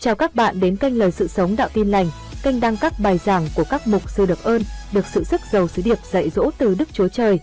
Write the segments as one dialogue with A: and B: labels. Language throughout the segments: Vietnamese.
A: Chào các bạn đến kênh Lời Sự Sống Đạo Tin Lành, kênh đăng các bài giảng của các mục sư được ơn, được sự sức giàu sứ điệp dạy dỗ từ Đức Chúa Trời.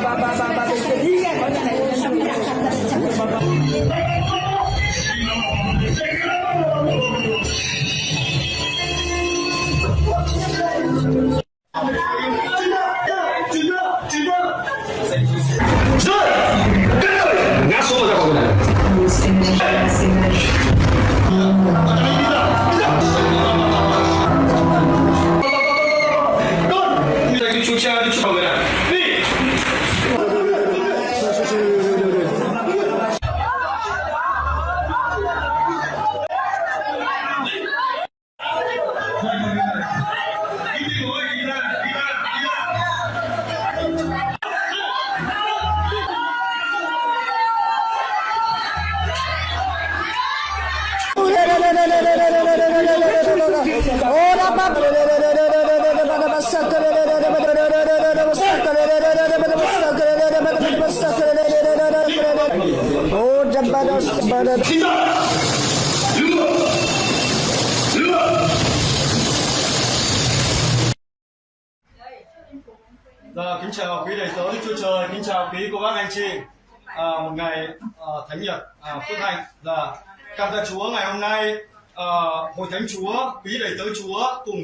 B: ba ba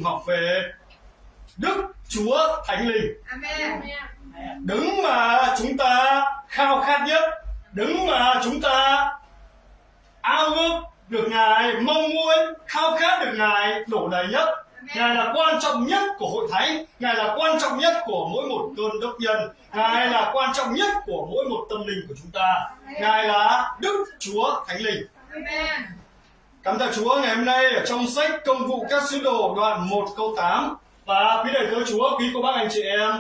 B: học về Đức Chúa Thánh Linh. Đứng mà chúng ta khao khát nhất, đứng mà chúng ta ao ước được Ngài, mong muốn khao khát được Ngài đổ đầy nhất. Ngài là quan trọng nhất của hội thánh, Ngài là quan trọng nhất của mỗi một cơn đốc nhân, Ngài là quan trọng nhất của mỗi một tâm linh của chúng ta. Ngài là Đức Chúa Thánh Linh. Cảm tạ Chúa ngày hôm nay ở trong sách Công vụ các sứ đồ đoạn 1 câu 8 và quý đầy tớ Chúa, quý cô bác anh chị em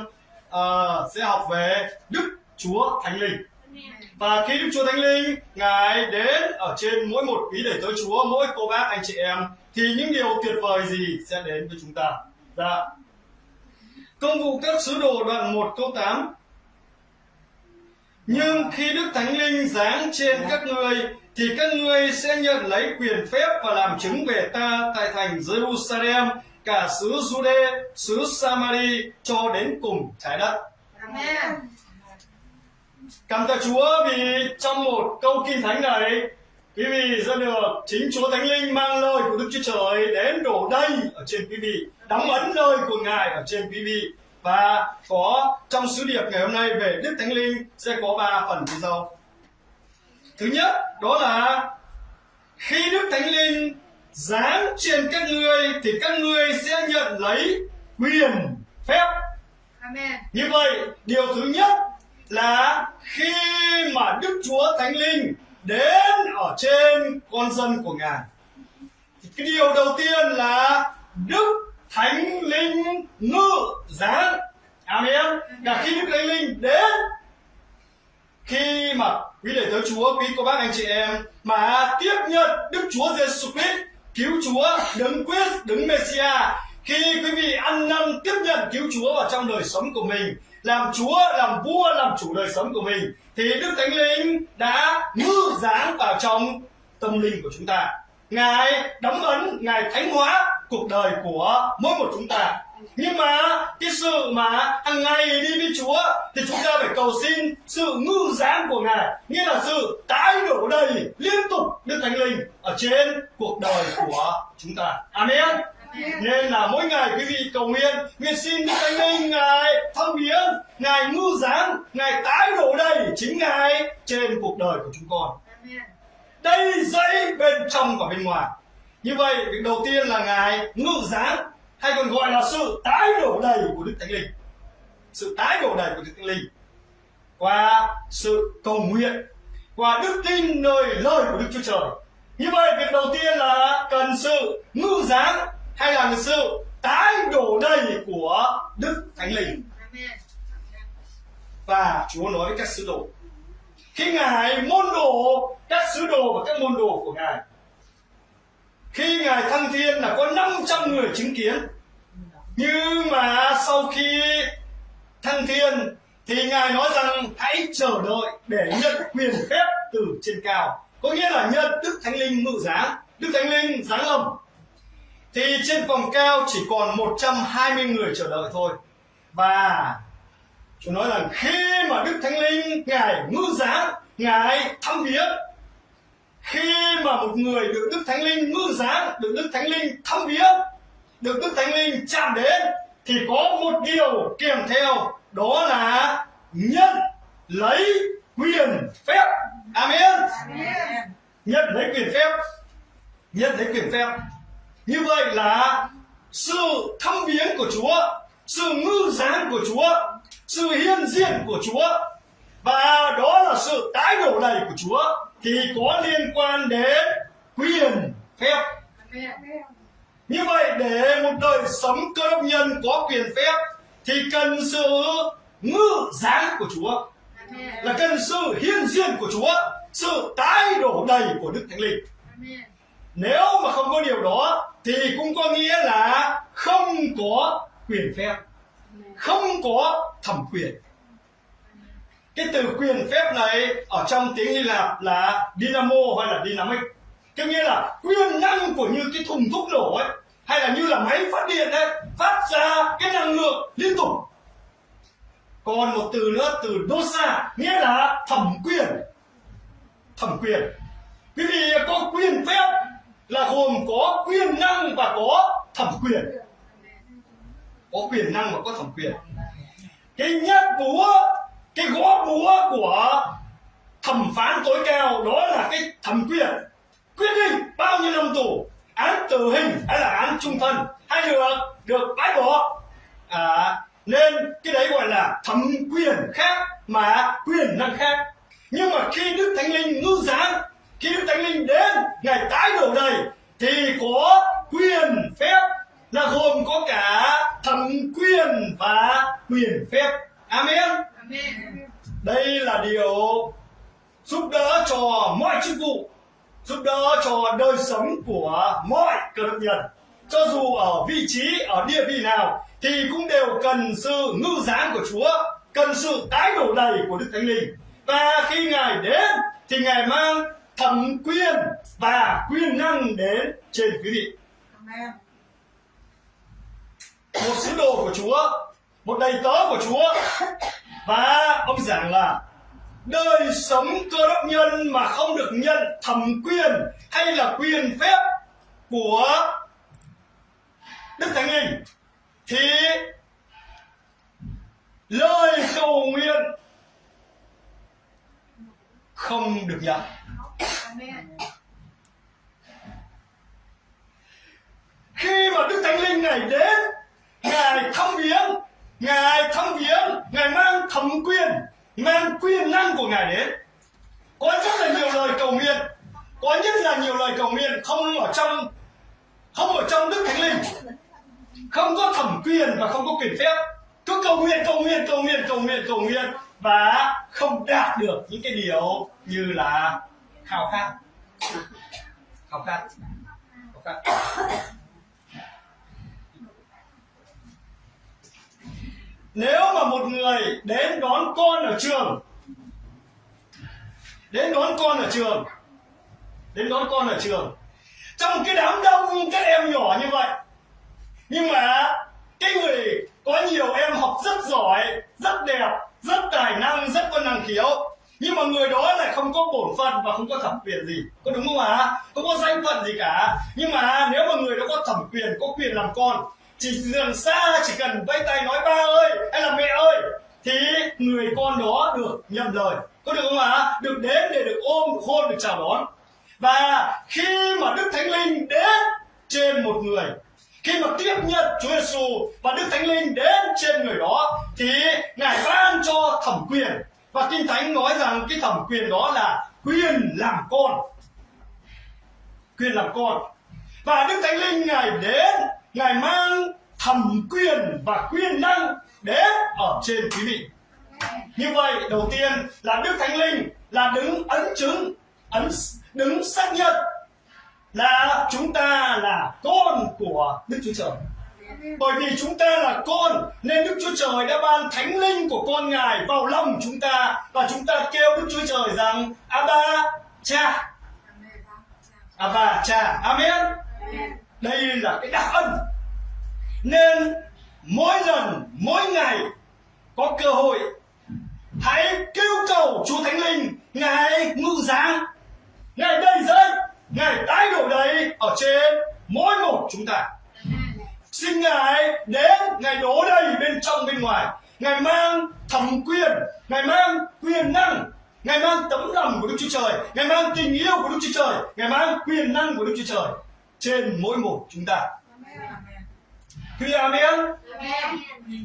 B: uh, sẽ học về Đức Chúa Thánh Linh. Và khi Đức Chúa Thánh Linh Ngài đến ở trên mỗi một quý đầy tớ Chúa, mỗi cô bác anh chị em thì những điều tuyệt vời gì sẽ đến với chúng ta? Dạ. Công vụ các sứ đồ đoạn 1 câu 8 nhưng khi Đức Thánh Linh giáng trên các ngươi thì các ngươi sẽ nhận lấy quyền phép và làm chứng về ta tại thành Jerusalem, cả xứ Jude, xứ Samari cho đến cùng trái đất. Cảm tạ Chúa vì trong một câu kinh thánh này quý vị sẽ được chính Chúa Thánh Linh mang lời của Đức Chúa Trời đến đổ đầy ở trên quý vị, đóng ấn lời của Ngài ở trên quý vị và có trong sứ điệp ngày hôm nay về Đức Thánh Linh sẽ có ba phần như sau. Thứ nhất đó là khi Đức Thánh Linh giáng trên các ngươi thì các ngươi sẽ nhận lấy quyền phép như vậy, điều thứ nhất là khi mà Đức Chúa Thánh Linh đến ở trên con dân của Ngài. Thì cái điều đầu tiên là Đức Thánh Linh ngự giáng. Amen. Cả khi Đức Thánh Linh đến khi mà quý đệ tớ Chúa, quý cô bác anh chị em mà tiếp nhận Đức Chúa Giêsu Christ cứu Chúa, đấng quyết, đấng Messiah khi quý vị ăn năn tiếp nhận cứu Chúa vào trong đời sống của mình làm Chúa, làm vua, làm chủ đời sống của mình thì Đức Thánh Linh đã ngư dáng vào trong tâm linh của chúng ta. Ngài đóng ấn, Ngài thánh hóa cuộc đời của mỗi một chúng ta. Nhưng mà cái sự mà hàng ngày đi với Chúa thì chúng ta phải cầu xin sự ngư dáng của Ngài, nghĩa là sự tái đổ đầy liên tục Đức Thánh Linh ở trên cuộc đời của chúng ta. Amen. Nên là mỗi ngày quý vị cầu nguyện, nguyện xin Đức Thánh Linh Ngài thăm viếng, Ngài ngư giáng, Ngài tái đổ đầy chính Ngài trên cuộc đời của chúng con. Đây dẫy bên trong và bên ngoài. Như vậy, việc đầu tiên là Ngài ngự giáng, hay còn gọi là sự tái đổ đầy của Đức Thánh Linh. Sự tái đổ đầy của Đức Thánh Linh. Qua sự cầu nguyện, qua đức tin nơi lời của Đức Chúa Trời. Như vậy, việc đầu tiên là cần sự ngư giáng hay là sự tái đổ đầy của Đức Thánh Linh. và Chúa nói với các sứ đồ khi ngài môn đồ các sứ đồ và các môn đồ của ngài khi ngài thăng thiên là có 500 người chứng kiến. Nhưng mà sau khi thăng thiên thì ngài nói rằng hãy chờ đợi để nhận quyền phép từ trên cao. Có nghĩa là nhận đức thánh linh ngự giá đức thánh linh giáng lâm. Thì trên vòng cao chỉ còn 120 người chờ đợi thôi. Và chúng nói rằng khi mà Đức Thánh Linh Ngài ngự giá, Ngài thăm viếng khi mà một người được Đức Thánh Linh ngự giá, được Đức Thánh Linh thăm viếng, được Đức Thánh Linh chạm đến thì có một điều kèm theo đó là nhận lấy quyền phép. Amen. Nhận lấy quyền phép. Nhận lấy quyền phép. Như vậy là sự thăm viếng của Chúa, sự ngư giáng của Chúa, sự hiện diện của Chúa và đó là sự tái đổ đầy của Chúa thì có liên quan đến quyền phép. Như vậy để một đời sống cơ đốc nhân có quyền phép thì cần sự ngư giáng của Chúa là cần sự hiên diện của Chúa, sự tái đổ đầy của Đức Thánh Linh. Nếu mà không có điều đó thì cũng có nghĩa là không có quyền phép, không có thẩm quyền. Cái từ quyền phép này ở trong tiếng Hy Lạp là dynamo hay là dynamic. Có nghĩa là quyền năng của như cái thùng thuốc nổ ấy, hay là như là máy phát điện ấy, phát ra cái năng lượng liên tục. Còn một từ nữa, từ dosa, nghĩa là thẩm quyền. Thẩm quyền. Quý vị có quyền phép là gồm có quyền năng và có thẩm quyền có quyền năng và có thẩm quyền cái nhát búa cái gõ búa của thẩm phán tối cao đó là cái thẩm quyền. Quyết định bao nhiêu năm tù án tử hình hay là án trung thân hay được được bãi bỏ. À, nên cái đấy gọi là thẩm quyền khác mà quyền năng khác. Nhưng mà khi đức thánh linh ngư giáng khi đức thánh linh đến ngày tái đổ đầy thì có quyền phép là gồm có cả thẩm quyền và quyền phép. Amen, đây là điều giúp đỡ cho mọi chức vụ giúp đỡ cho đời sống của mọi cơ đốc nhân. Cho dù ở vị trí ở địa vị nào thì cũng đều cần sự ngư giáng của chúa cần sự tái đổ đầy của đức thánh linh. Và khi ngài đến thì ngài mang thẩm quyền và quyền năng đến trên quý vị. Một sứ đồ của chúa một đầy tớ của chúa và ông giảng là, đời sống cơ đốc nhân mà không được nhận thẩm quyền hay là quyền phép của đức thánh linh thì lời cầu nguyện không được nhận. Khi mà đức thánh linh này đến, ngài thăm viếng, ngài thăm viếng thẩm quyền, mang quyền năng của ngài đến. Có rất là nhiều lời cầu nguyện, có nhất là nhiều lời cầu nguyện không ở trong, không ở trong đức thánh linh. Không có thẩm quyền và không có quyền phép. Cứ cầu nguyện cầu nguyện cầu nguyện cầu nguyện cầu nguyện và không đạt được những cái điều như là khao khát. Khao khát. Khao khát. Nếu mà một người đến đón con ở trường, đến đón con ở trường, đến đón con ở trường, trong cái đám đông, các em nhỏ như vậy, nhưng mà cái người có nhiều em học rất giỏi, rất đẹp, rất tài năng, rất có năng khiếu, nhưng mà người đó lại không có bổn phận và không có thẩm quyền gì. Có đúng không ạ? Không có danh phận gì cả. Nhưng mà nếu mà người đó có thẩm quyền, có quyền làm con chỉ đường xa, chỉ cần vẫy tay nói ba ơi, hay là mẹ ơi, thì người con đó được nhận lời. Có được không ạ? Được đến để được ôm, được hôn, được chào đón. Và khi mà đức thánh linh đến trên một người, khi mà tiếp nhận Chúa Giêsu và Đức Thánh Linh đến trên người đó, thì ngài ban cho thẩm quyền. Và Kinh Thánh nói rằng cái thẩm quyền đó là quyền làm con. Quyền làm con. Và Đức Thánh Linh ngài đến ngài mang thẩm quyền và quyền năng đến ở trên quý vị. Như vậy đầu tiên là đức thánh linh là đứng ấn chứng ấn đứng xác nhận là chúng ta là con của đức chúa trời. Bởi vì chúng ta là con nên đức chúa trời đã ban thánh linh của con ngài vào lòng chúng ta và chúng ta kêu đức chúa trời rằng abba cha. Abba cha. Amen đây là cái đặc ân. Nên mỗi lần, mỗi ngày có cơ hội, hãy kêu cầu chúa thánh linh, ngài ngự giáng. Ngài đầy dây ngài tái đổ đầy ở trên mỗi một chúng ta. Xin ngài đến, ngài đổ đầy bên trong, bên ngoài. Ngài mang thẩm quyền, ngài mang quyền năng, ngài mang tấm lòng của đức chúa trời. Ngài mang tình yêu của đức chúa trời. Ngài mang quyền năng của đức chúa trời trên mỗi một chúng ta. Quý amen.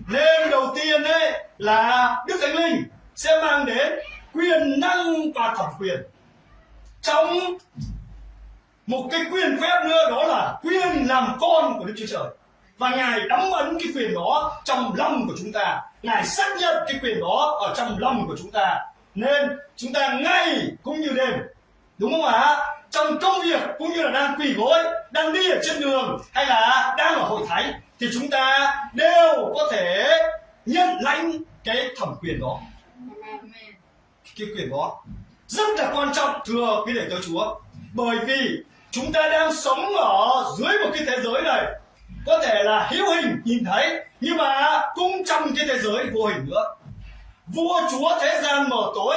B: Nên đầu tiên đấy là đức thánh linh sẽ mang đến quyền năng và thẩm quyền. Trong một cái quyền phép nữa đó là quyền làm con của đức chúa trời. Và ngài đóng ấn cái quyền đó trong lòng của chúng ta. Ngài xác nhận cái quyền đó ở trong lòng của chúng ta. Nên chúng ta ngày cũng như đêm. Đúng không ạ trong công việc cũng như là đang quỳ gối, đang đi ở trên đường hay là đang ở hội thánh thì chúng ta đều có thể nhận lãnh cái thẩm quyền đó. Cái quyền đó rất là quan trọng, thưa quý đệ tử chúa. Bởi vì chúng ta đang sống ở dưới một cái thế giới này, có thể là hữu hình nhìn thấy, nhưng mà cũng trong cái thế giới vô hình nữa. Vua chúa thế gian mở tối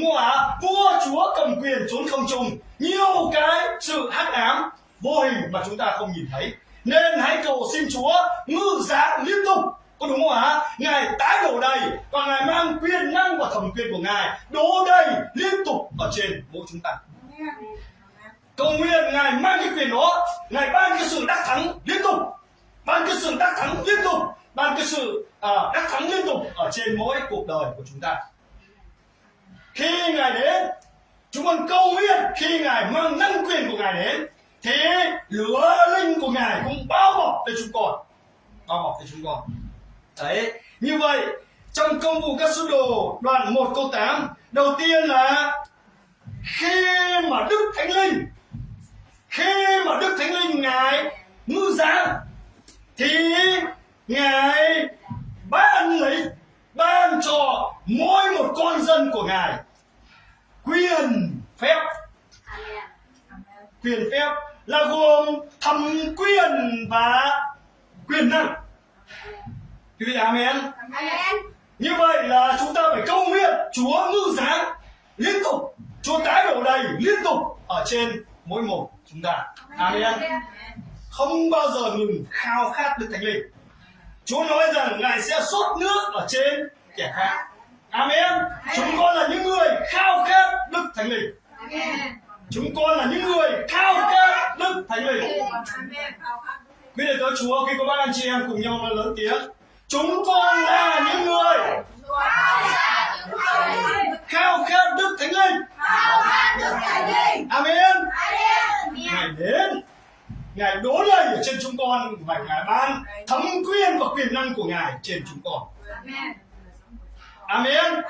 B: đúng không ạ? Vua chúa cầm quyền trốn không trung nhiều cái sự hắc ám vô hình mà chúng ta không nhìn thấy. Nên hãy cầu xin chúa ngự giá liên tục. Có đúng không ạ? Ngài tái đổ đầy và ngài mang quyền năng và thẩm quyền của ngài đổ đầy liên tục ở trên mỗi chúng ta. Cầu nguyện ngài mang cái quyền đó. Ngài ban cái sự đắc thắng liên tục. Ban cái sự đắc thắng liên tục. Ban cái sự à, đắc thắng liên tục ở trên mỗi cuộc đời của chúng ta khi ngài đến, chúng con cầu nguyện khi ngài mang năng quyền của ngài đến thì lửa linh của ngài cũng bao bọc cho chúng con. Bao bọc cho chúng con. Đấy, như vậy, trong công vụ các sứ đồ, đoạn 1 câu 8 đầu tiên là, khi mà đức thánh linh, khi mà đức thánh linh ngài ngư giáng thì ngài ban lấy, ban cho mỗi một con dân của ngài quyền phép. Quyền phép là gồm thẩm quyền và quyền năng. Quý vị amen. Như vậy là chúng ta phải cầu nguyện chúa ngư giáng liên tục chúa tái đổ đầy liên tục ở trên mỗi một chúng ta. Amen. Không bao giờ ngừng khao khát đức thánh linh. Chúa nói rằng ngài sẽ sốt nước ở trên kẻ khác. Amen. Chúng con là những người khao khát thánh linh. Chúng con là những người khao khát đức thánh linh. Biết được tới chúa, khi có bác anh chị em cùng nhau nói lớn tiếng. Chúng con là những người khao khát đức thánh linh. Amen. Ngài đến. Ngài đố lời ở trên chúng con và ngài ban thẩm quyền và quyền năng của ngài trên chúng con. Amen amen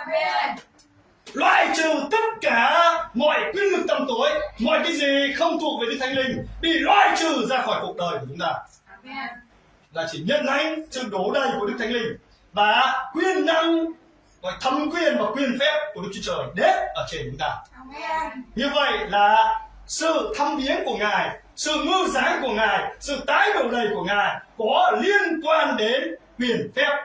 B: loại trừ tất cả mọi quyền lực tăm tối mọi cái gì không thuộc về đức thánh linh bị loại trừ ra khỏi cuộc đời của chúng ta. Là chỉ nhận lãnh sự đổ đầy của đức thánh linh và quyền năng gọi thẩm quyền và quyền phép của đức chúa trời đến ở trên chúng ta. Như vậy là sự thăm viếng của ngài sự ngư giáng của ngài sự tái đổ đầy của ngài có liên quan đến quyền phép.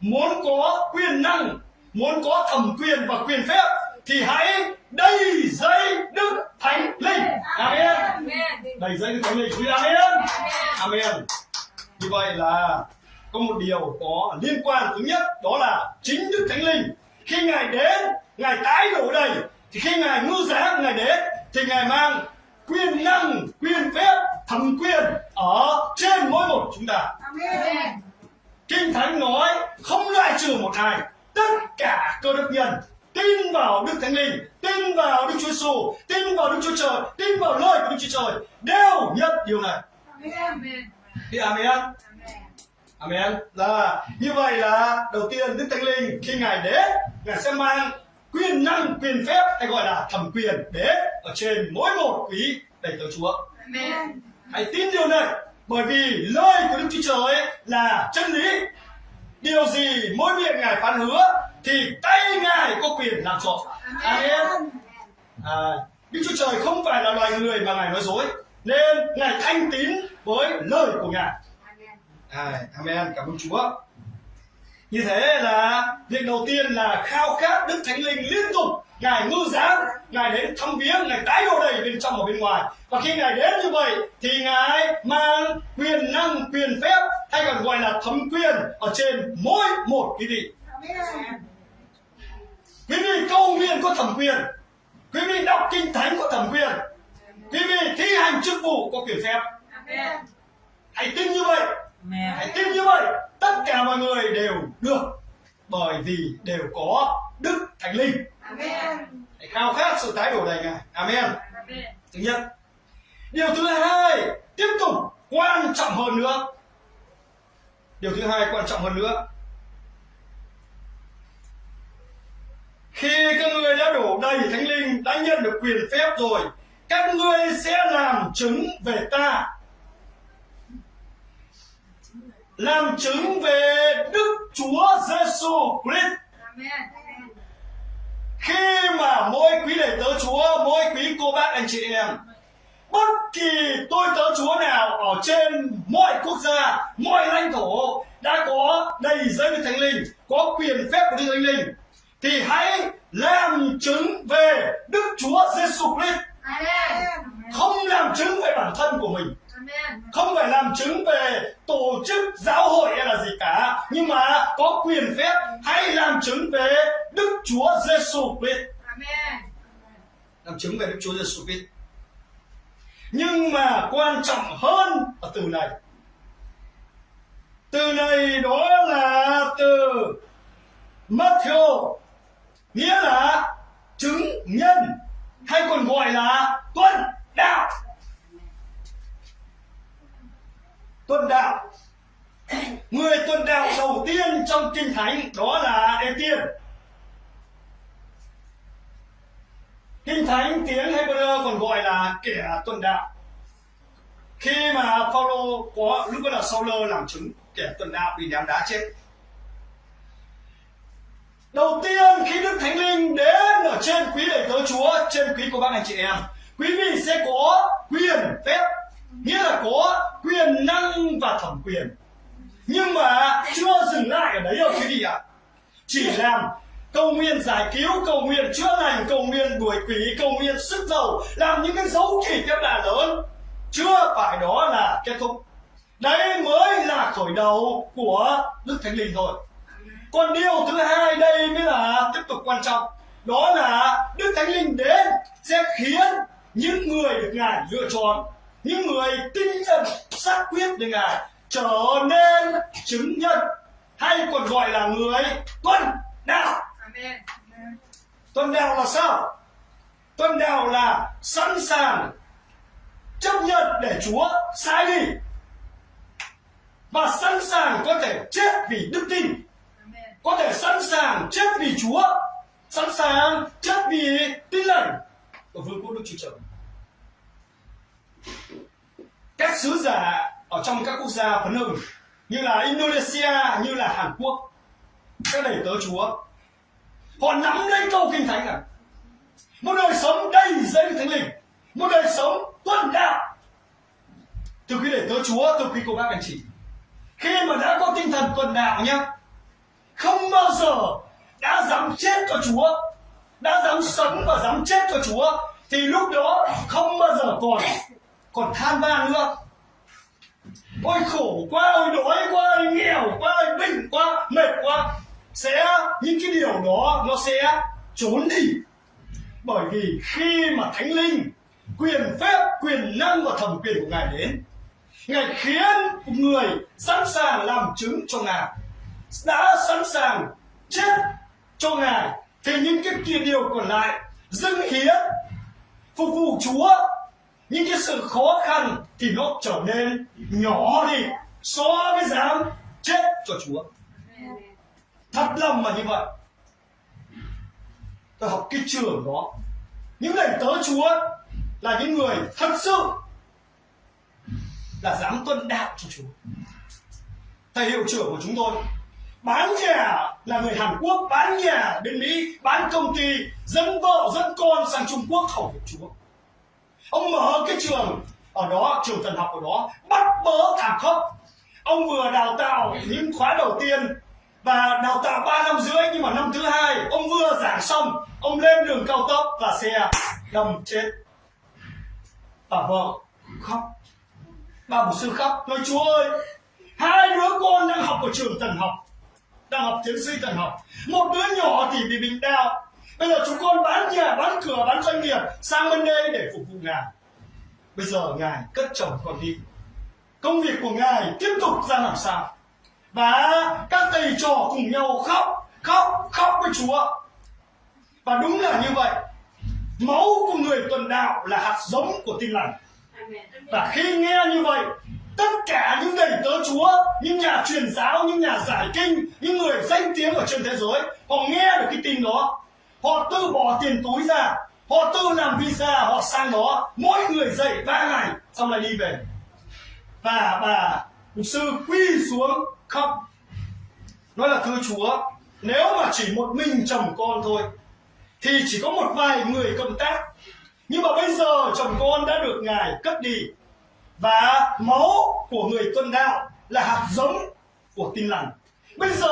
B: Muốn có quyền năng muốn có thẩm quyền và quyền phép thì hãy đầy dây đức thánh linh. Amen. Đầy dây đức thánh linh. Quý amen. Amen. Như vậy là có một điều có liên quan thứ nhất đó là chính đức thánh linh. Khi ngài đến ngài tái đổ đầy thì khi ngài ngư giá ngài đến thì ngài mang quyền năng quyền phép thẩm quyền ở trên mỗi một chúng ta. Kinh thánh nói không loại trừ một ai tất cả cơ đốc nhân tin vào đức thánh linh tin vào đức chúa giêsu tin vào đức chúa trời tin vào lời của đức chúa trời đều nhận điều này thì amen Amen. Là như vậy là đầu tiên Đức Thánh Linh khi Ngài đến, Ngài sẽ mang quyền năng, quyền phép hay gọi là thẩm quyền đến ở trên mỗi một quý đầy tớ Chúa.
C: Amen.
B: Hãy tin điều này bởi vì lời của Đức Chúa Trời là chân lý. Điều gì mỗi miệng Ngài phán hứa thì tay Ngài có quyền làm trọn. Amen. À, Đức Chúa Trời không phải là loài người mà Ngài nói dối nên Ngài thanh tín với lời của Ngài. À, amen, cảm ơn Chúa. Như thế là việc đầu tiên là khao khát Đức Thánh Linh liên tục Ngài ngư giáng, Ngài đến thăm viếng, Ngài tái đồ đầy bên trong và bên ngoài. Và khi Ngài đến như vậy thì Ngài mang quyền năng, quyền phép hay còn gọi là thẩm quyền ở trên mỗi một quý vị. Quý vị cầu nguyện có thẩm quyền. Quý vị đọc kinh thánh có thẩm quyền. Quý vị thi hành chức vụ có quyền phép. Hãy tin như vậy. Hãy tin như vậy. Tất cả mọi người đều được. Bởi vì đều có Đức Thánh Linh.
C: Amen.
B: Hãy khao khát sự tái đổ đầy Ngài. Amen.
C: Amen.
B: Thứ nhất. Điều thứ hai, tiếp tục quan trọng hơn nữa. Điều thứ hai quan trọng hơn nữa. Khi các ngươi đã đổ đầy Thánh Linh, đã nhận được quyền phép rồi, các ngươi sẽ làm chứng về ta. Làm chứng về Đức Chúa Giêsu Christ
C: Amen.
B: Khi mà mỗi quý đệ tớ Chúa, mỗi quý cô bác anh chị em, bất kỳ tôi tớ Chúa nào ở trên mọi quốc gia, mọi lãnh thổ đã có đầy dây Thánh Linh, có quyền phép của Đức Thánh Linh, thì hãy làm chứng về Đức Chúa Giêsu Christ, không làm chứng về bản thân của mình không phải làm chứng về tổ chức giáo hội hay là gì cả, nhưng mà có quyền phép hãy làm chứng về Đức Chúa Giêsu Christ. Làm chứng về Đức Chúa Giêsu Christ. Nhưng mà quan trọng hơn ở từ này. Từ này đó là từ Matthew nghĩa là chứng nhân hay còn gọi là tuân đạo. Tuân đạo. Người tuân đạo đầu tiên trong kinh thánh đó là Ê Tiên. Kinh Thánh tiếng Hebrew còn gọi là kẻ tuần đạo. Khi mà Phaolô có lúc đó là Sauler làm chứng kẻ tuần đạo bị ném đá chết. Đầu tiên khi Đức Thánh Linh đến ở trên quý đệ tớ Chúa, trên quý của bác anh chị em, quý vị sẽ có quyền phép, nghĩa là có quyền năng và thẩm quyền. Nhưng mà chưa dừng lại ở đấy đâu quý vị ạ. Chỉ làm cầu nguyện giải cứu, cầu nguyện chữa lành, cầu nguyện đuổi quỷ, cầu nguyện sức giàu, làm những cái dấu chỉ các bạn lớn. Chưa phải đó là kết thúc. Đấy mới là khởi đầu của Đức Thánh Linh thôi. Còn điều thứ hai đây mới là tiếp tục quan trọng. Đó là Đức Thánh Linh đến sẽ khiến những người được Ngài lựa chọn, những người tinh thần xác quyết được Ngài trở nên chứng nhân hay còn gọi là người tuân đạo.
C: Amen.
B: Tuân đạo là sao? Tuân đạo là sẵn sàng chấp nhận để Chúa sai đi và sẵn sàng có thể chết vì đức tin có thể sẵn sàng chết vì Chúa sẵn sàng chết vì tin lành của vương quốc Đức Chúa Trời các sứ giả ở trong các quốc gia phấn hưng như là Indonesia, như là Hàn Quốc, các đầy tớ Chúa, họ nắm lấy câu kinh thánh này một đời sống đầy dẫy thánh linh, một đời sống tuân đạo. Từ khi để tớ chúa từ khi cô bác anh chị, khi mà đã có tinh thần tuần đạo nhá, không bao giờ đã dám chết cho chúa, đã dám sống và dám chết cho chúa, thì lúc đó không bao giờ còn còn than van nữa. Ôi khổ quá ôi đói quá ôi nghèo quá ôi bệnh quá, mệt quá. Sẽ, những cái điều đó nó sẽ trốn đi. Bởi vì khi mà thánh linh quyền phép, quyền năng và thẩm quyền của ngài đến, ngài khiến người sẵn sàng làm chứng cho ngài, đã sẵn sàng chết cho ngài. Thì những cái kia điều còn lại, dâng hiến, phục vụ chúa những cái sự khó khăn thì nó trở nên nhỏ đi so với dám chết cho Chúa. Thật lòng mà như vậy. Tôi học cái trường đó. Những người tớ Chúa là những người thật sự là dám tuân đạo cho Chúa. Thầy hiệu trưởng của chúng tôi bán nhà là người Hàn Quốc, bán nhà bên Mỹ, bán công ty, dẫn vợ, dẫn con sang Trung Quốc hầu việc Chúa ông mở cái trường ở đó, trường thần học ở đó, bắt bớ thảm khốc. Ông vừa đào tạo những khóa đầu tiên và đào tạo 3 năm rưỡi, nhưng mà năm thứ hai ông vừa giảng xong, ông lên đường cao tốc và xe đâm chết. Bà vợ khóc. Bà mục sư khóc, nói chúa ơi, hai đứa con đang học ở trường thần học, đang học tiến sĩ thần học. Một đứa nhỏ thì bị bệnh đau bây giờ chúng con bán nhà, bán cửa, bán doanh nghiệp sang bên đây để phục vụ ngài. Bây giờ ngài cất chồng con đi. Công việc của ngài tiếp tục ra làm sao? Và các thầy trò cùng nhau khóc khóc khóc với chúa. Và đúng là như vậy. Máu của người tuần đạo là hạt giống của tin lành. Và khi nghe như vậy, tất cả những đầy tớ chúa, những nhà truyền giáo, những nhà giải kinh, những người danh tiếng ở trên thế giới, họ nghe được cái tin đó họ tự bỏ tiền túi ra, họ tự làm visa, họ sang đó. Mỗi người dậy ba ngày, xong lại đi về. Và bà mục sư quy xuống khóc. Nói là, thưa chúa, nếu mà chỉ một mình chồng con thôi, thì chỉ có một vài người công tác. Nhưng mà bây giờ chồng con đã được ngài cất đi, và máu của người tuân đạo là hạt giống của tin lành. Bây giờ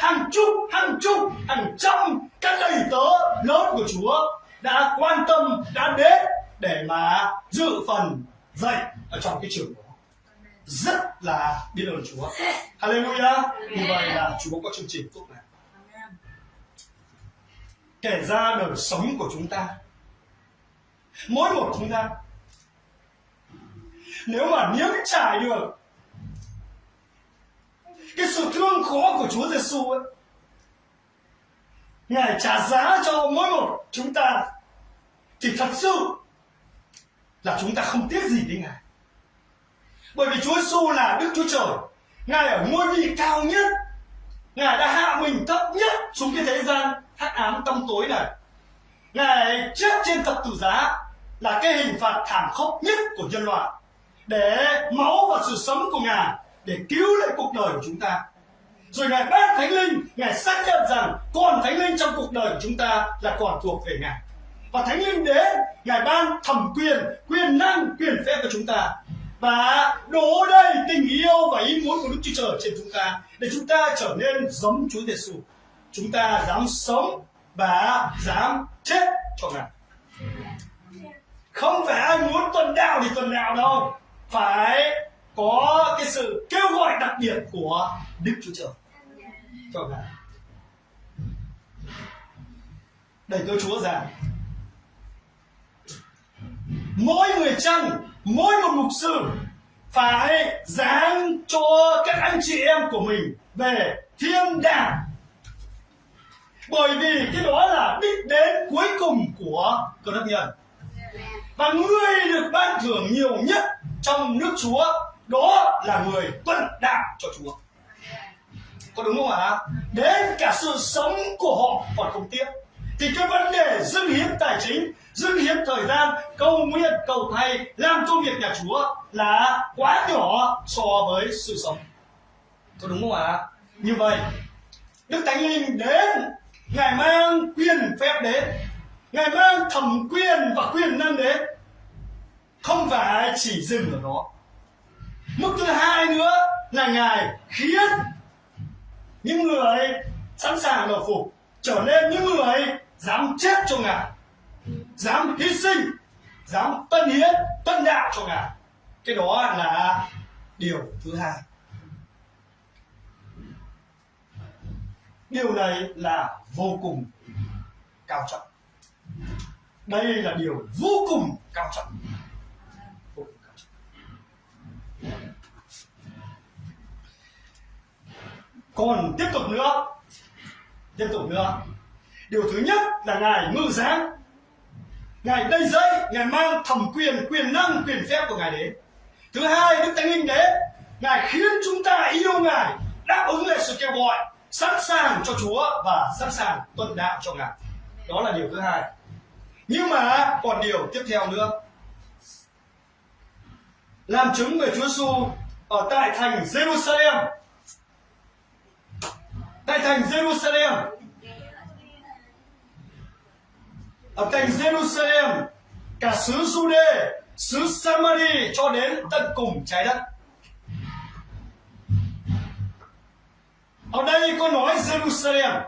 B: hàng chục hàng chục, hàng trăm các đầy tớ lớn của chúa đã quan tâm đã đến để mà dự phần dạy ở trong cái trường đó. Rất là biết ơn chúa. Hallelujah. Như vậy là chúa có chương trình tốt này kể ra đời sống của chúng ta mỗi một chúng ta nếu mà nếm trải được cái sự thương khó của Chúa Giêsu ấy Ngài trả giá cho mỗi một chúng ta thì thật sự là chúng ta không tiếc gì với Ngài. Bởi vì Chúa Giêsu là Đức Chúa Trời. Ngài ở ngôi vị cao nhất. Ngài đã hạ mình thấp nhất xuống cái thế gian hắc ám tăm tối này. Ngài chết trên thập tử giá là cái hình phạt thảm khốc nhất của nhân loại. Để máu và sự sống của Ngài để cứu lấy cuộc đời của chúng ta. Rồi Ngài ban Thánh Linh, Ngài xác nhận rằng còn Thánh Linh trong cuộc đời của chúng ta là còn thuộc về Ngài. Và Thánh Linh đến, Ngài ban thẩm quyền, quyền năng, quyền phép cho chúng ta. Và đổ đầy tình yêu và ý muốn của Đức Chúa Trời trên chúng ta để chúng ta trở nên giống Chúa Giêsu. Chúng ta dám sống và dám chết cho Ngài. Không phải ai muốn tuần đạo thì tuần đạo đâu phải có cái sự kêu gọi đặc biệt của Đức Chúa Trời cho ngài. để tôi Chúa rằng mỗi người chăn, mỗi một mục sư phải giáng cho các anh chị em của mình về thiên đàng. Bởi vì cái đó là đích đến cuối cùng của cơ đốc nhân. Và người được ban thưởng nhiều nhất trong nước Chúa đó là người tuân đạo cho Chúa có đúng không ạ? Đến cả sự sống của họ còn không tiếc. Thì cái vấn đề dâng hiến tài chính dâng hiến thời gian, cầu nguyện, cầu thay làm công việc nhà Chúa là quá nhỏ so với sự sống. Có đúng không ạ? Như vậy, Đức Thánh Linh đến, Ngài mang quyền phép đến, Ngài mang thẩm quyền và quyền năng đến. Không phải chỉ dừng ở đó. Mức thứ hai nữa là ngài khiến những người sẵn sàng đầu phục, trở nên những người dám chết cho ngài, dám hy sinh, dám tân hiến, tân đạo cho ngài. Cái đó là điều thứ hai. Điều này là vô cùng cao trọng. Đây là điều vô cùng cao trọng. Còn tiếp tục nữa. Tiếp tục nữa. Điều thứ nhất là ngài ngự giáng. Ngài đây dây ngài mang thẩm quyền quyền năng, quyền phép của ngài đến. Thứ hai, đức thánh linh đến. Ngài khiến chúng ta yêu ngài, đáp ứng lại sự kêu gọi, sẵn sàng cho Chúa và sẵn sàng tuân đạo cho Ngài. Đó là điều thứ hai. Nhưng mà còn điều tiếp theo nữa. Làm chứng về Chúa Giêsu ở tại thành Jerusalem tại thành Jerusalem. Ở thành Jerusalem cả xứ Jude xứ Samari cho đến tận cùng trái đất. Ở đây có nói Jerusalem.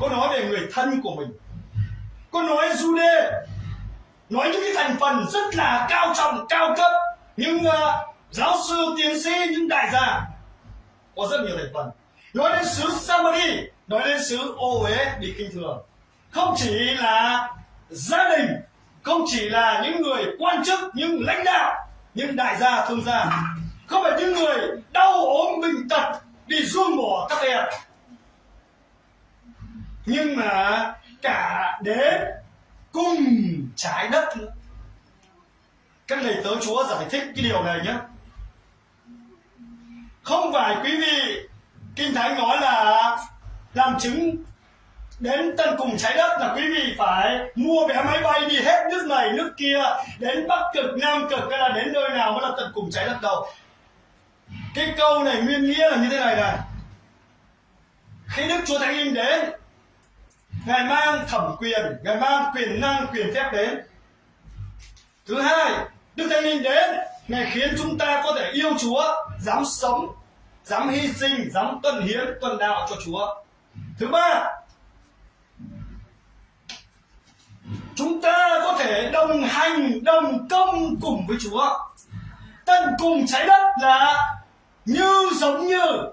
B: Có nói về người thân của mình. Có nói Jude. Nói những cái thành phần rất là cao trọng cao cấp. Những uh, giáo sư tiến sĩ những đại gia. Có rất nhiều thành phần nói đến xứ Samari nói đến xứ ô uế bị kinh thường không chỉ là gia đình không chỉ là những người quan chức những lãnh đạo những đại gia thương gia không phải những người đau ốm bệnh tật đi ruông bỏ các em nhưng mà cả đến cùng trái đất nữa các thầy tớ chúa giải thích cái điều này nhé không phải quý vị kinh thánh nói là làm chứng đến tận cùng trái đất là quý vị phải mua vé máy bay đi hết nước này, nước kia, đến bắc cực, nam cực hay là đến nơi nào mới là tận cùng trái đất đâu. Cái câu này nguyên nghĩa là như thế này này. Khi đức chúa thánh linh đến, ngài mang thẩm quyền, ngài mang quyền năng, quyền phép đến. Thứ hai, đức thánh linh đến, ngài khiến chúng ta có thể yêu chúa, dám sống dám hy sinh, dám tuân hiến, tuân đạo cho chúa. Thứ ba, chúng ta có thể đồng hành, đồng công cùng với chúa. Tận cùng trái đất là như giống như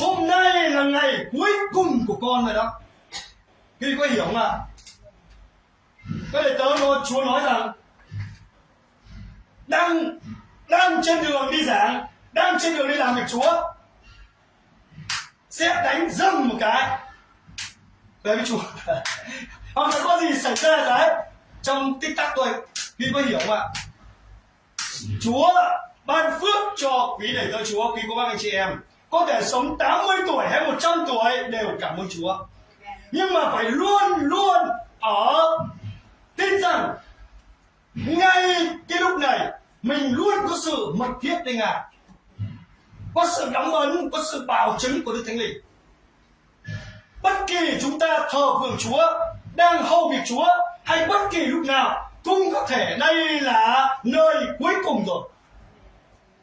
B: hôm nay là ngày cuối cùng của con rồi đó. Khi có hiểu không ạ? Cái đệ tớ nói, chúa nói rằng, đang đang trên đường đi giảng, đang trên đường đi làm việc chúa sẽ đánh dâng một cái. Về với chúa hoặc là có gì xảy ra đấy, trong tích tắc thôi quý có hiểu không ạ? Chúa ban phước cho quý đầy tớ chúa, quý cô bác anh chị em. Có thể sống 80 tuổi hay 100 tuổi đều cảm ơn chúa. Nhưng mà phải luôn luôn ở tin rằng ngay cái lúc này, mình luôn có sự mật thiết với ngài có sự đóng ấn có sự bảo chứng của đức thánh linh. Bất kỳ chúng ta thờ phượng chúa đang hầu việc chúa hay bất kỳ lúc nào cũng có thể đây là nơi cuối cùng rồi.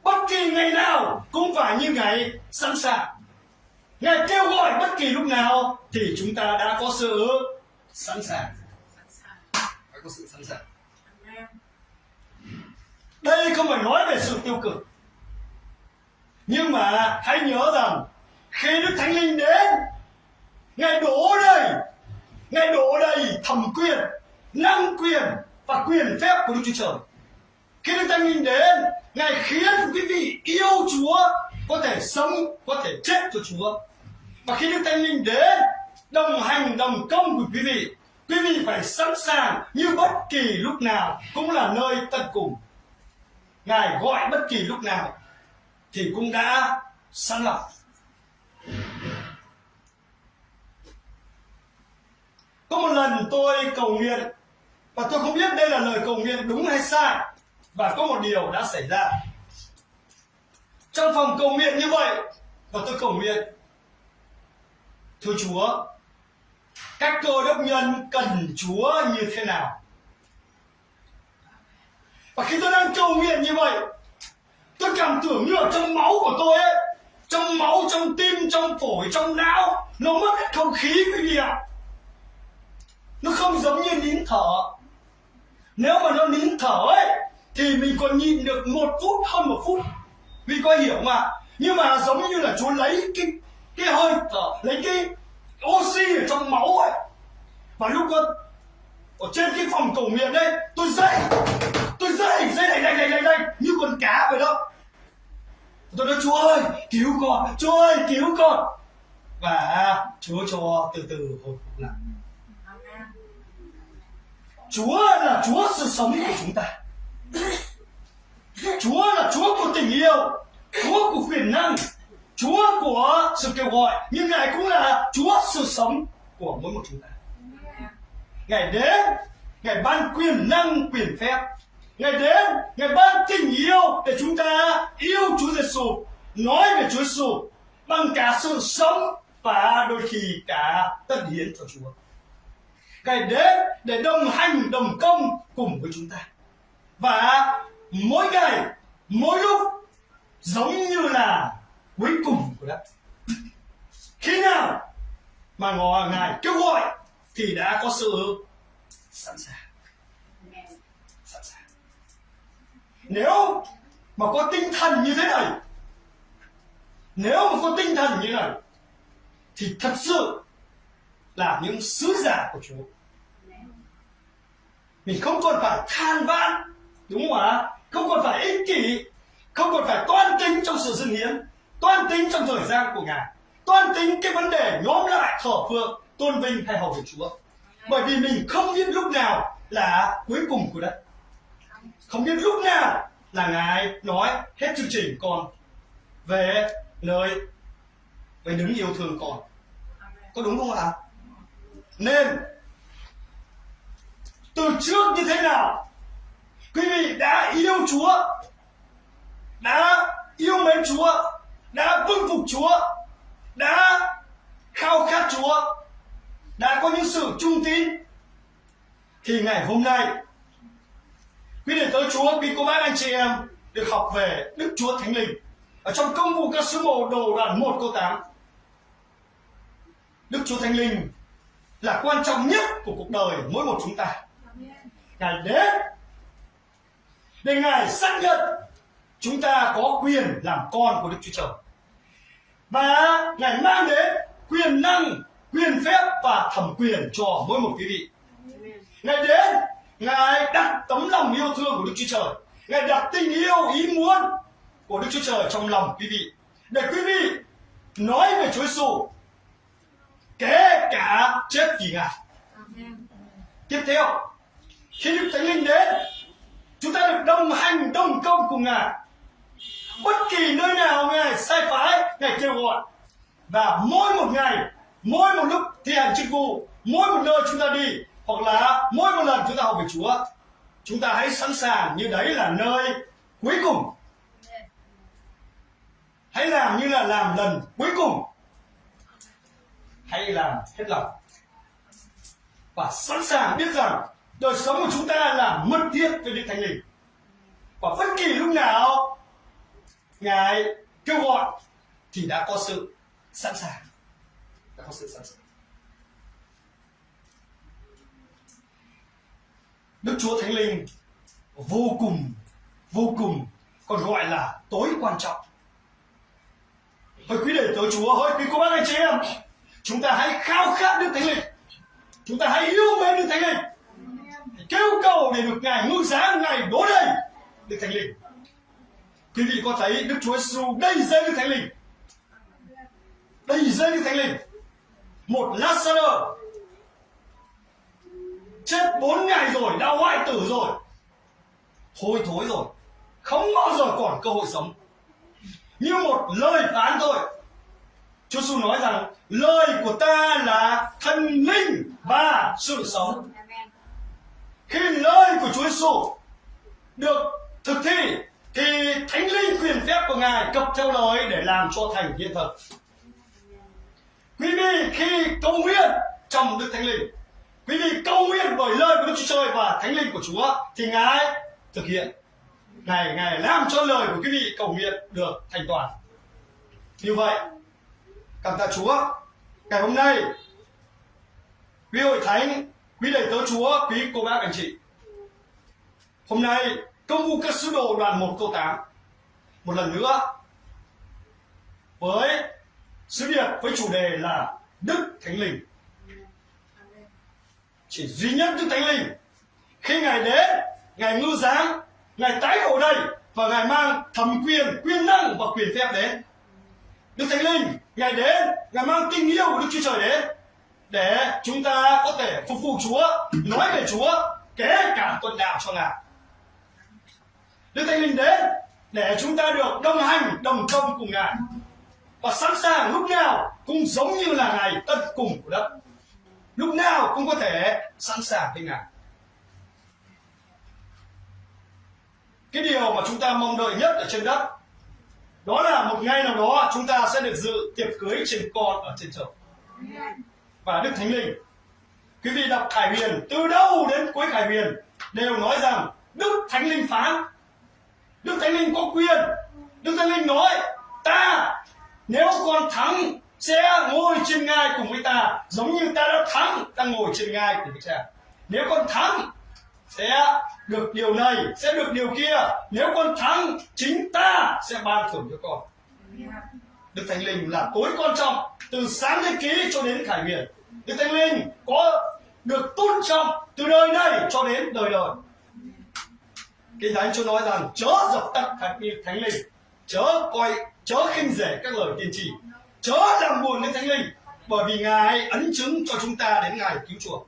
B: Bất kỳ ngày nào cũng phải như ngày sẵn sàng. Ngài kêu gọi bất kỳ lúc nào thì chúng ta đã có sự sẵn sàng. Phải có sự sẵn sàng. Đây không phải nói về sự tiêu cực nhưng mà hãy nhớ rằng, khi đức thánh linh đến, ngài đổ đầy, ngài đổ đầy thẩm quyền, năng quyền và quyền phép của đức chúa trời. Khi đức thánh linh đến, ngài khiến quý vị yêu chúa có thể sống, có thể chết cho chúa. Và khi đức thánh linh đến, đồng hành, đồng công của quý vị quý vị phải sẵn sàng như bất kỳ lúc nào cũng là nơi tận cùng. Ngài gọi bất kỳ lúc nào thì cũng đã sẵn lòng có một lần tôi cầu nguyện, và tôi không biết đây là lời cầu nguyện đúng hay sai, và có một điều đã xảy ra. Trong phòng cầu nguyện như vậy, và tôi cầu nguyện, thưa chúa các cơ đốc nhân cần chúa như thế nào? Và khi tôi đang cầu nguyện như vậy tôi cảm tưởng như ở trong máu của tôi ấy, trong máu, trong tim, trong phổi, trong não, nó mất hết không khí quý vị ạ. Nó không giống như nín thở. Nếu mà nó nín thở ấy, thì mình còn nhìn được một phút, hơn một phút. Vì có hiểu mà nhưng mà giống như là chúa lấy cái cái hơi thở, lấy cái oxy ở trong máu ấy. Và lúc đó, ở trên cái phòng cầu nguyện đấy tôi dậy tôi dậy dậy này này này này như con cá vậy đó tôi nói chúa ơi cứu con chúa ơi cứu con và chúa cho từ từ hồi phục lại chúa là chúa sự sống của chúng ta chúa là chúa của tình yêu chúa của quyền năng Chúa của sự kêu gọi nhưng Ngài cũng là Chúa sự sống của mỗi một chúng ta. Ngài đến, Ngài ban quyền năng, quyền phép. Ngài đến, Ngài ban tình yêu để chúng ta yêu Chúa Giêsu, nói về Chúa Giêsu bằng cả sự sống và đôi khi cả tất hiến cho Chúa. Ngài đến để đồng hành, đồng công cùng với chúng ta. Và mỗi ngày, mỗi lúc giống như là cuối cùng của đất. Khi nào mà Ngài kêu gọi thì đã có sự sẵn sàng. Sẵn sàng. Nếu mà có tinh thần như thế này, nếu mà có tinh thần như này, thì thật sự là những sứ giả của Chúa. Mình không còn phải than vãn, đúng không ạ? Không còn phải ích kỷ, không còn phải toan tính trong sự dâng hiến, toan tính trong thời gian của Ngài, toan tính cái vấn đề nhóm lại thở phượng, tôn vinh hay hầu việc Chúa. Bởi vì mình không biết lúc nào là cuối cùng của đất. Không biết lúc nào là Ngài nói hết chương trình con về nơi về đứng yêu thương con. Có đúng không ạ? Nên từ trước như thế nào quý vị đã yêu Chúa đã yêu mến Chúa đã vâng phục Chúa đã khao khát Chúa đã có những sự trung tín thì ngày hôm nay quý đệ tới Chúa quý cô bác anh chị em được học về Đức Chúa Thánh Linh ở trong công vụ các sứ đồ đồ đoạn 1 câu 8 Đức Chúa Thánh Linh là quan trọng nhất của cuộc đời mỗi một chúng ta Ngài đến để Ngài xác nhận chúng ta có quyền làm con của Đức Chúa Trời. Và Ngài mang đến quyền năng, quyền phép và thẩm quyền cho mỗi một quý vị. Ngài đến, Ngài đặt tấm lòng yêu thương của Đức Chúa Trời. Ngài đặt tình yêu, ý muốn của Đức Chúa Trời trong lòng quý vị. Để quý vị nói về Chúa Giêsu kể cả chết vì Ngài. Tiếp theo, khi Đức Thánh Linh đến, chúng ta được đồng hành, đồng công cùng Ngài. Bất kỳ nơi nào Ngài sai phái, Ngài kêu gọi. Và mỗi một ngày, mỗi một lúc thi hành chức vụ, mỗi một nơi chúng ta đi, hoặc là mỗi một lần chúng ta học về Chúa, chúng ta hãy sẵn sàng như đấy là nơi cuối cùng. Hãy làm như là làm lần cuối cùng. Hãy làm hết lòng. Và sẵn sàng biết rằng đời sống của chúng ta là mật thiết với Đức Thánh Linh. Và bất kỳ lúc nào Ngài kêu gọi thì đã có sự sẵn sàng. Đã có sự sẵn sàng. Đức Chúa Thánh Linh vô cùng, vô cùng còn gọi là tối quan trọng. Hỡi quý đệ tớ Chúa, hỡi quý cô bác anh chị em, chúng ta hãy khao khát Đức Thánh Linh. Chúng ta hãy yêu mến Đức Thánh Linh. Kêu cầu để được ngài ngự giá ngài đổ đầy đức thánh linh. Quý vị có thấy đức chúa giêsu đầy dây đức thánh linh? Đầy dây đức thánh linh. Một lazarus chết bốn ngày rồi đã hoại tử rồi. Hôi thối rồi. Không bao giờ còn cơ hội sống. Như một lời phán thôi. Chúa Giêsu nói rằng lời của ta là thần linh và sự sống. Khi lời của Chúa Giêsu được thực thi thì thánh linh quyền phép của ngài cập theo lời để làm cho thành hiện thực. Quý vị khi cầu nguyện trong đức thánh linh vì vị cầu nguyện bởi lời của đức chúa trời và thánh linh của chúa thì ngài thực hiện. Ngài ngài làm cho lời của quý vị cầu nguyện được thành toàn. Như vậy, cảm tạ chúa, ngày hôm nay, quý hội thánh, quý đầy tớ chúa, quý cô bác anh chị. Hôm nay, công vụ các sứ đồ đoàn 1 câu 8 một lần nữa, với sứ điệp, với chủ đề là đức thánh linh chỉ duy nhất đức thánh linh khi ngài đến ngài ngư giáng ngài tái hộ đây và ngài mang thẩm quyền quyền năng và quyền phép đến đức thánh linh ngài đến ngài mang tình yêu của đức chúa trời đến để chúng ta có thể phục vụ Chúa, nói về Chúa, kể cả tuần đạo cho Ngài. Đức Thánh Linh đến để chúng ta được đồng hành, đồng công cùng Ngài. và sẵn sàng lúc nào cũng giống như là ngày tận cùng của đất lúc nào cũng có thể sẵn sàng thế nào cái điều mà chúng ta mong đợi nhất ở trên đất, đó là một ngày nào đó chúng ta sẽ được dự tiệc cưới trên con ở trên trời. Và đức thánh linh, quý vị đọc khải huyền, từ đâu đến cuối khải huyền đều nói rằng đức thánh linh phán. Đức thánh linh có quyền. Đức thánh linh nói, ta, nếu con thắng sẽ ngồi trên ngai cùng với ta, giống như ta đã thắng, ta ngồi trên ngai của với cha nếu con thắng, sẽ được điều này, sẽ được điều kia. Nếu con thắng, chính ta sẽ ban thưởng cho con. Đức thánh linh là tối quan trọng từ sáng thế ký cho đến khải huyền đức thánh linh có được tôn trọng từ đời này cho đến đời đời. Kinh thánh chúa nói rằng, chớ dập tắt thánh linh, chớ coi, chớ khinh rẻ các lời tiên tri chớ làm buồn đến thánh linh bởi vì ngài ấn chứng cho chúng ta đến ngày cứu chuộc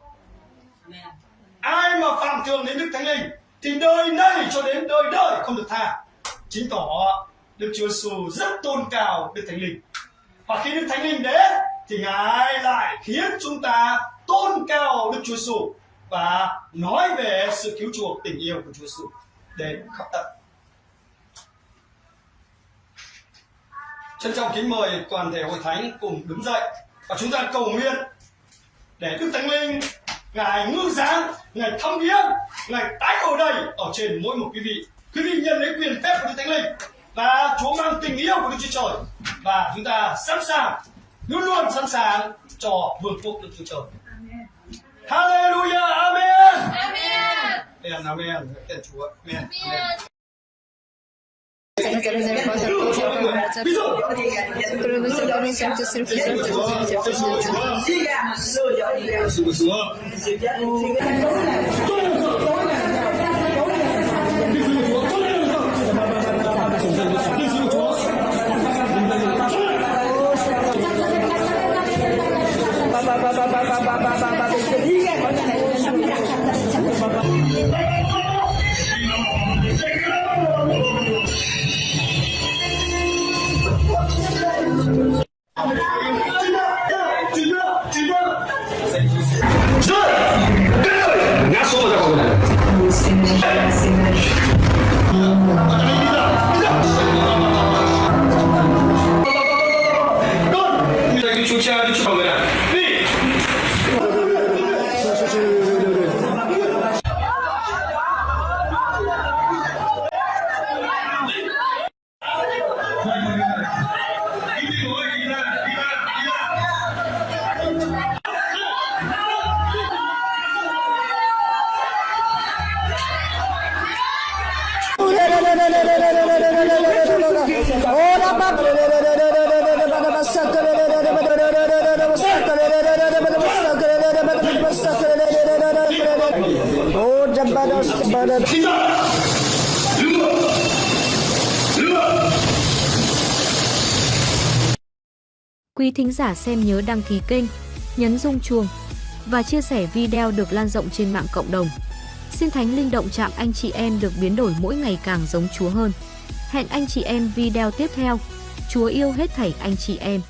B: ai mà phạm thường đến đức thánh linh thì đời này cho đến đời đời không được tha. Chứng tỏ đức chúa giêsu rất tôn cao đức thánh linh. Và khi đức thánh linh đến thì ngài lại khiến chúng ta tôn cao đức chúa giêsu và nói về sự cứu chuộc tình yêu của chúa giêsu đến khắp tận trân trọng kính mời toàn thể hội thánh cùng đứng dậy và chúng ta cầu nguyện để đức thánh linh ngài ngư giáng ngài thăm viếng ngài tái ở đây ở trên mỗi một quý vị quý vị nhận lấy quyền phép của đức thánh linh và chúa mang tình yêu của đức chúa trời và chúng ta sẵn sàng luôn luôn sẵn sàng cho vương quốc đức chúa trời Hallelujah, Amen.
C: Amen.
B: Amen, Amen. Tên Chúa. Amen. Amen. Ví dụ, Chúa Chúa.
D: ngã
A: xem nhớ đăng ký kênh, nhấn rung chuông và chia sẻ video được lan rộng trên mạng cộng đồng. Xin Thánh Linh động chạm anh chị em được biến đổi mỗi ngày càng giống Chúa hơn. Hẹn anh chị em video tiếp theo. Chúa yêu hết thảy anh chị em.